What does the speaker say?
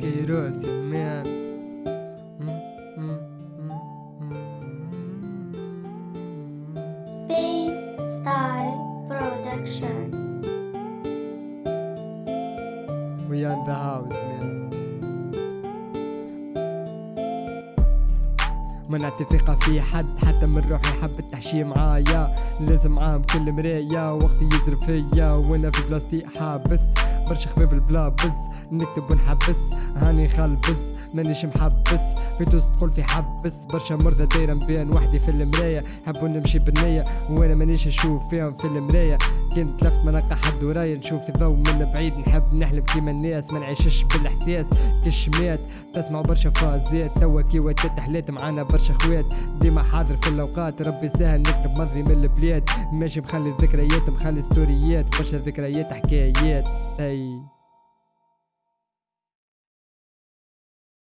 كيروس مان Space Production. We in the house man. منعت الثقة في حد حتى من روحي حب التحشي معايا. لازم عام كل مراية وقتي يزرب فيا. وأنا في بلاستيك حابس برشا خباب البلا بز نكتب ونحبس هاني خلبس مانيش محبس. في توس تقول في حبس برشا مرضى دايرة بين وحدي في المراية حبوا نمشي بالنية وأنا مانيش نشوف فيهم في المراية كنت لفت ما نلقى حد ورايا نشوف الضوء من بعيد. نحب نحلم كيما الناس ما نعيشش بالإحساس. كشمات تسمع برشا فازات. توا كي وديت حليت معانا برشا خوات. ديما حاضر في الأوقات ربي سهل نكتب ماضي من البلاد. ماشي مخلي ذكريات مخلي ستوريات. برشا ذكريات حكايات. أي.